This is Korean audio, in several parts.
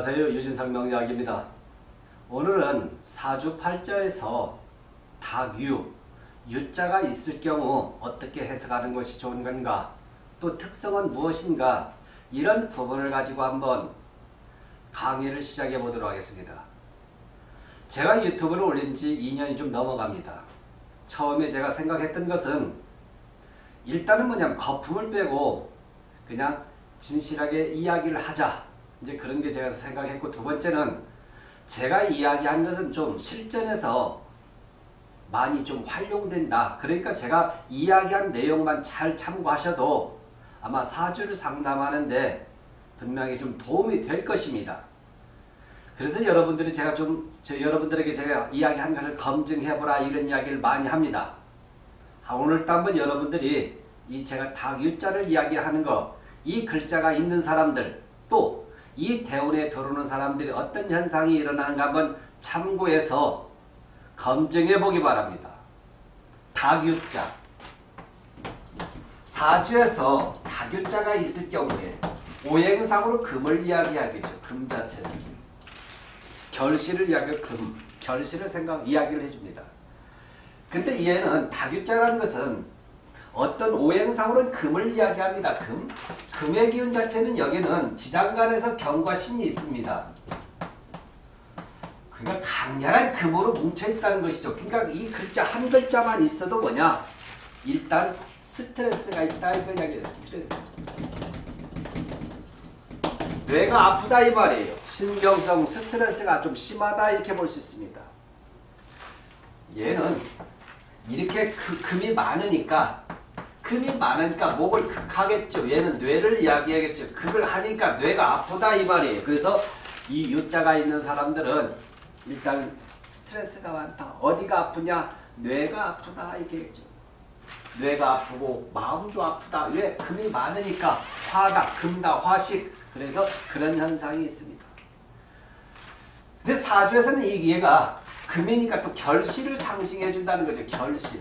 안녕하세요. 유진상 명리학입니다. 오늘은 사주팔자에서 닭유, 유자가 있을 경우 어떻게 해석하는 것이 좋은 건가 또 특성은 무엇인가 이런 부분을 가지고 한번 강의를 시작해 보도록 하겠습니다. 제가 유튜브를 올린 지 2년이 좀 넘어갑니다. 처음에 제가 생각했던 것은 일단은 뭐냐면 거품을 빼고 그냥 진실하게 이야기를 하자. 이제 그런 게 제가 생각했고 두 번째는 제가 이야기한 것은 좀 실전에서 많이 좀 활용된다. 그러니까 제가 이야기한 내용만 잘 참고하셔도 아마 사주를 상담하는데 분명히 좀 도움이 될 것입니다. 그래서 여러분들이 제가 좀 여러분들에게 제가 이야기한 것을 검증해보라 이런 이야기를 많이 합니다. 아, 오늘도 한번 여러분들이 이 제가 닭유자를 이야기하는 거, 이 글자가 있는 사람들, 또 이 대운에 들어오는 사람들이 어떤 현상이 일어나는가 한번 참고해서 검증해 보기 바랍니다. 닭유자 사주에서 닭유자가 있을 경우에 오행상으로 금을 이야기하겠죠. 금 자체는. 결실을 이야기할 금, 결실을 생각, 이야기를 해줍니다. 근데 얘는 닭유자라는 것은 어떤 오행상으로는 금을 이야기합니다. 금. 금의 기운 자체는 여기는 지장간에서 경과 신이 있습니다. 그러니까 강렬한 금으로 뭉쳐있다는 것이죠. 그러니까 이 글자 한 글자만 있어도 뭐냐? 일단 스트레스가 있다 이걸 이야기해요. 스트레스. 뇌가 아프다 이 말이에요. 신경성 스트레스가 좀 심하다 이렇게 볼 수 있습니다. 얘는 이렇게 그 금이 많으니까 금이 많으니까 목을 극하겠죠. 얘는 뇌를 이야기하겠죠. 그걸 하니까 뇌가 아프다 이 말이에요. 그래서 이 유자가 있는 사람들은 일단 스트레스가 많다. 어디가 아프냐? 뇌가 아프다 이렇게겠죠. 뇌가 아프고 마음도 아프다. 왜? 금이 많으니까 화다, 금다, 화식. 그래서 그런 현상이 있습니다. 근데 사주에서는 이 얘가 금이니까 또 결실을 상징해 준다는 거죠. 결실.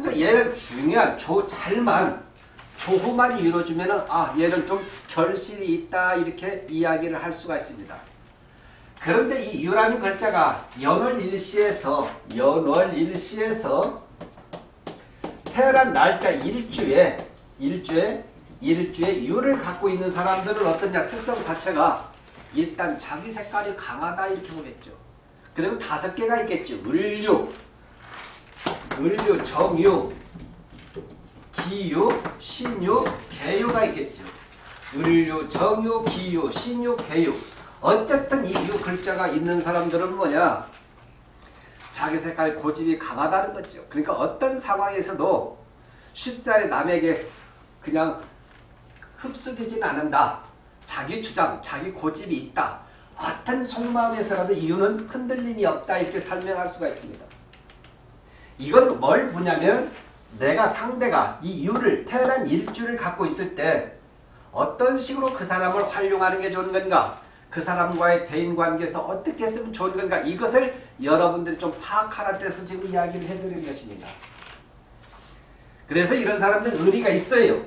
그러니까 얘는 중요한 조 잘만 조후만 이루어주면은 아 얘는 좀 결실이 있다 이렇게 이야기를 할 수가 있습니다. 그런데 이 유라는 글자가 연월일시에서 연월일시에서 태어난 날짜 일주에 일주에 일주에 유를 갖고 있는 사람들은 어떠냐 특성 자체가 일단 자기 색깔이 강하다 이렇게 보겠죠. 그리고 다섯 개가 있겠죠. 을유, 을유, 정유, 기유, 신유, 개유가 있겠죠. 을유, 정유, 기유, 신유, 개유. 어쨌든 이 유 글자가 있는 사람들은 뭐냐? 자기 색깔 고집이 강하다는 거죠. 그러니까 어떤 상황에서도 쉽사리 남에게 그냥 흡수되지는 않는다. 자기 주장, 자기 고집이 있다. 어떤 속마음에서라도 이유는 흔들림이 없다 이렇게 설명할 수가 있습니다. 이건 뭘 보냐면 내가 상대가 이 유를 태어난 일주를 갖고 있을 때 어떤 식으로 그 사람을 활용하는 게 좋은 건가 그 사람과의 대인관계에서 어떻게 했으면 좋은 건가 이것을 여러분들이 좀 파악하라 때서 지금 이야기를 해드리는 것입니다. 그래서 이런 사람들은 의리가 있어요.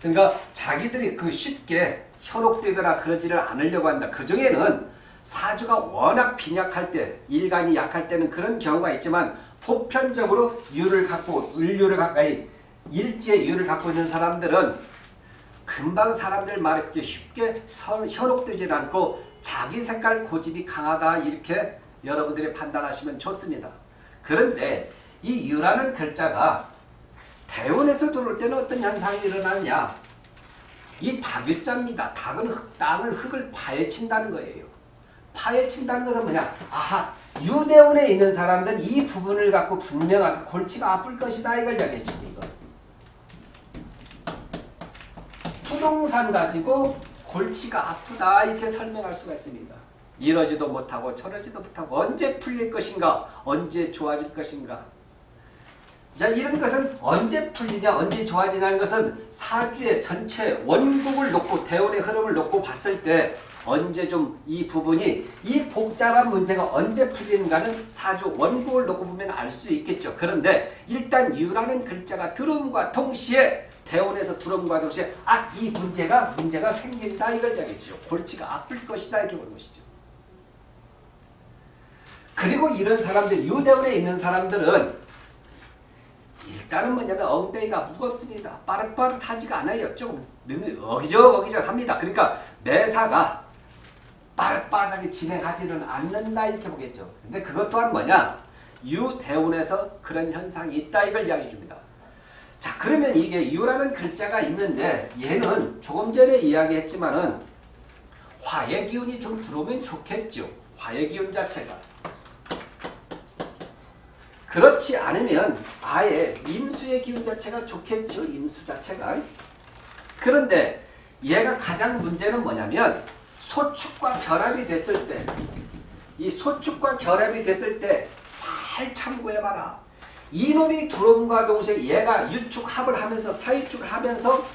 그러니까 자기들이 그 쉽게 현혹되거나 그러지를 않으려고 한다. 그 중에는 사주가 워낙 빈약할 때, 일간이 약할 때는 그런 경우가 있지만 보편적으로 유를 갖고, 을유를 가까이 일제 유를 갖고 있는 사람들은 금방 사람들 말에 그렇게 쉽게 현혹되지 않고 자기 색깔 고집이 강하다 이렇게 여러분들이 판단하시면 좋습니다. 그런데 이 유라는 글자가 대원에서 들어올 때는 어떤 현상이 일어나느냐 이 닭유자입니다. 닭은 흙, 땅을 흙을 파헤친다는 거예요. 파헤친다는 것은 뭐냐 아하 유대원에 있는 사람들은 이 부분을 갖고 분명하게 골치가 아플 것이다 이걸 이야기했죠. 이거. 부동산 가지고 골치가 아프다 이렇게 설명할 수가 있습니다. 이러지도 못하고 저러지도 못하고 언제 풀릴 것인가 언제 좋아질 것인가 자 이런 것은 언제 풀리냐 언제 좋아지냐는 것은 사주의 전체 원국을 놓고 대원의 흐름을 놓고 봤을 때 언제 좀 이 부분이 이 복잡한 문제가 언제 풀리는가는 사주 원국을 놓고 보면 알 수 있겠죠. 그런데 일단 유라는 글자가 들음과 동시에 대원에서 들어옴과 동시에 아 이 문제가 문제가 생긴다 이걸 이야기해 주죠. 골치가 아플 것이다 이렇게 보는 것이죠. 그리고 이런 사람들 유대원에 있는 사람들은 일단은 뭐냐면 엉덩이가 무겁습니다. 빠릇빠릇하지가 않아요. 조금 어기적어기적 합니다. 그러니까 매사가 빠릇빠릇하게 진행하지는 않는다 이렇게 보겠죠. 근데 그것 또한 뭐냐? 유대운에서 그런 현상이 있다 이걸 이야기해 줍니다. 자 그러면 이게 유라는 글자가 있는데 얘는 조금 전에 이야기했지만은 화의 기운이 좀 들어오면 좋겠죠. 화의 기운 자체가. 그렇지 않으면 아예 임수의 기운 자체가 좋겠죠. 임수 자체가. 그런데 얘가 가장 문제는 뭐냐면 소축과 결합이 됐을 때 이 소축과 결합이 됐을 때 잘 참고해봐라. 이놈이 들어옴과 동시에 얘가 유축합을 하면서 사유축을 하면서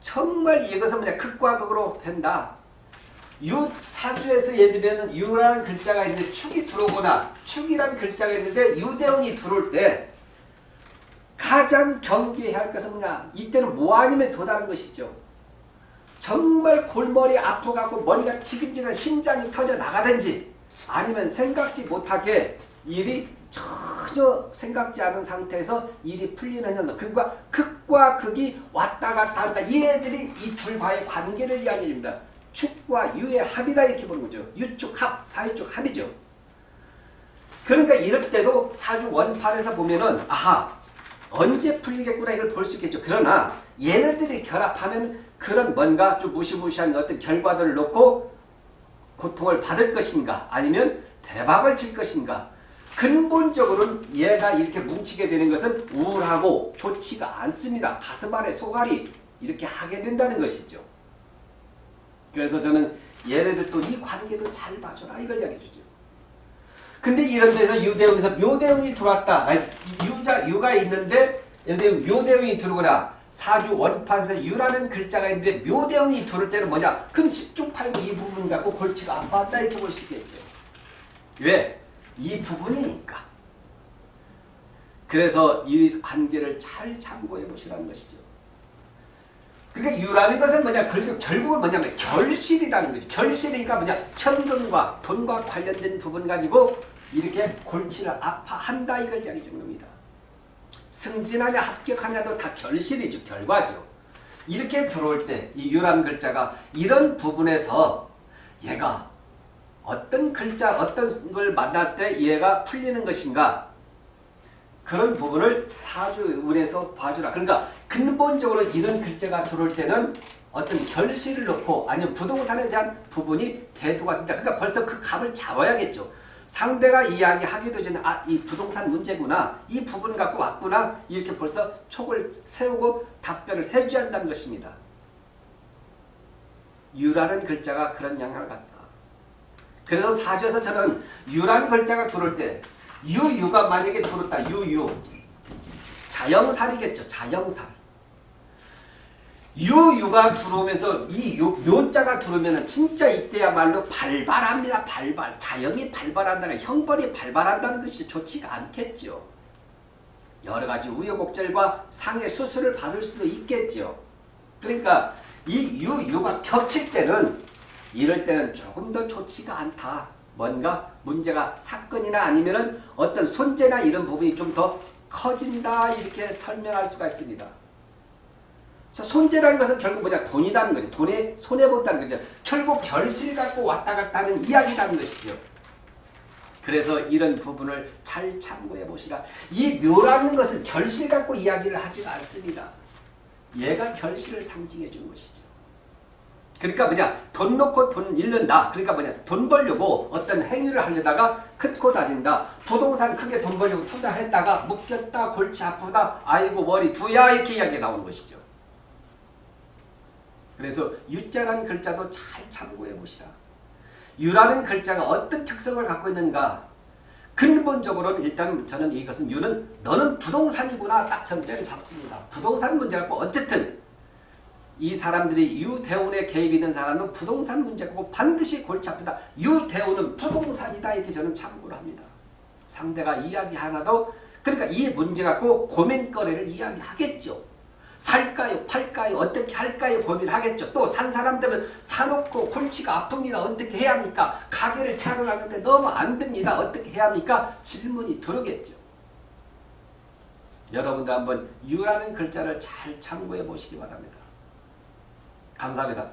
정말 이것은 뭐냐 극과 극으로 된다. 유 사주에서 예를 들면 유라는 글자가 있는데 축이 들어오거나 축이라는 글자가 있는데 유대원이 들어올 때 가장 경계해야 할 것은 뭐냐 이때는 뭐 아니면 도다는 것이죠. 정말 골머리 아프갖고 머리가 지근지근 심장이 터져 나가든지 아니면 생각지 못하게 일이 전혀 생각지 않은 상태에서 일이 풀리는 현상. 그과 극과 극이 왔다 갔다 한다. 이 애들이 이 둘과의 관계를 이야기합니다. 축과 유의 합이다 이렇게 보는 거죠. 유축 합, 사유축 합이죠. 그러니까 이럴 때도 사주 원판에서 보면은 아하 언제 풀리겠구나 이걸 볼 수 있겠죠. 그러나 얘네들이 결합하면 그런 뭔가 좀 무시무시한 어떤 결과들을 놓고 고통을 받을 것인가 아니면 대박을 칠 것인가 근본적으로는 얘가 이렇게 뭉치게 되는 것은 우울하고 좋지가 않습니다. 가슴 안에 소갈이 이렇게 하게 된다는 것이죠. 그래서 저는 얘네들 또 이 관계도 잘 봐줘라 이걸 이야기해 주죠. 근데 이런 데서 유대웅에서 묘대웅이 들어왔다. 유자, 유가 있는데 묘대웅이 들어오거나 사주 원판에서 유라는 글자가 있는데 묘대웅이 들어올 때는 뭐냐? 그럼 10중 8구 이 부분 갖고 골치가 아팠다 이렇게 볼 수 있겠죠. 왜? 이 부분이니까. 그래서 이 관계를 잘 참고해 보시라는 것이죠. 그러니까 유라는 것은 뭐냐? 결국, 결국은 뭐냐면 결실이라는 거죠. 결실이니까 뭐냐? 현금과 돈과 관련된 부분 가지고 이렇게 골치를 아파한다 이걸 이야기해 주는 겁니다. 승진하냐 합격하냐도 다 결실이죠. 결과죠. 이렇게 들어올 때 이 유라는 글자가 이런 부분에서 얘가 어떤 글자, 어떤 걸 만날 때 얘가 풀리는 것인가 그런 부분을 사주운에서 봐주라. 그러니까 근본적으로 이런 글자가 들어올 때는 어떤 결실을 놓고 아니면 부동산에 대한 부분이 대두가 된다. 그러니까 벌써 그 감을 잡아야겠죠. 상대가 이야기하기도 전에 아, 이 부동산 문제구나. 이 부분 갖고 왔구나. 이렇게 벌써 촉을 세우고 답변을 해줘야 한다는 것입니다. 유라는 글자가 그런 영향을 갖다. 그래서 사주에서 저는 유라는 글자가 들어올 때 유유가 만약에 들었다. 유유. 자영살이겠죠. 자영살. 유유가 들어오면서 이 묘자가 들어오면 진짜 이때야말로 발발합니다. 발발. 자영이 발발한다는 형벌이 발발한다는 것이 좋지가 않겠죠. 여러 가지 우여곡절과 상해 수술을 받을 수도 있겠죠. 그러니까 이 유유가 겹칠 때는 이럴 때는 조금 더 좋지가 않다. 뭔가 문제가 사건이나 아니면은 어떤 손재나 이런 부분이 좀 더 커진다 이렇게 설명할 수가 있습니다. 자, 손재라는 것은 결국 뭐냐 돈이라는 거죠. 돈에 손해본다는 거죠. 결국 결실 갖고 왔다 갔다 하는 이야기라는 것이죠. 그래서 이런 부분을 잘 참고해 보시라. 이 묘라는 것은 결실 갖고 이야기를 하지 않습니다. 얘가 결실을 상징해 준 것이죠. 그러니까 뭐냐 돈 놓고 돈 잃는다. 그러니까 뭐냐 돈 벌려고 어떤 행위를 하려다가 큰코 다닌다. 부동산 크게 돈 벌려고 투자했다가 묶였다. 골치 아프다. 아이고 머리 두야 이렇게 이야기 나오는 것이죠. 그래서 유자라는 글자도 잘 참고해 보시라. 유라는 글자가 어떤 특성을 갖고 있는가 근본적으로는 일단 저는 이것은 유는 너는 부동산이구나 딱 전제를 잡습니다. 부동산 문제 갖고 어쨌든 이 사람들이 유대운에 개입 있는 사람은 부동산 문제고 반드시 골치 아프다. 유대운은 부동산이다 이렇게 저는 참고를 합니다. 상대가 이야기 하나도 그러니까 이 문제 갖고 고민거리를 이야기하겠죠. 살까요? 팔까요? 어떻게 할까요? 고민하겠죠. 또 산 사람들은 사놓고 골치가 아픕니다. 어떻게 해야 합니까? 가게를 차려나가는데 너무 안 됩니다. 어떻게 해야 합니까? 질문이 들어오겠죠. 여러분도 한번 유라는 글자를 잘 참고해 보시기 바랍니다. 감사합니다.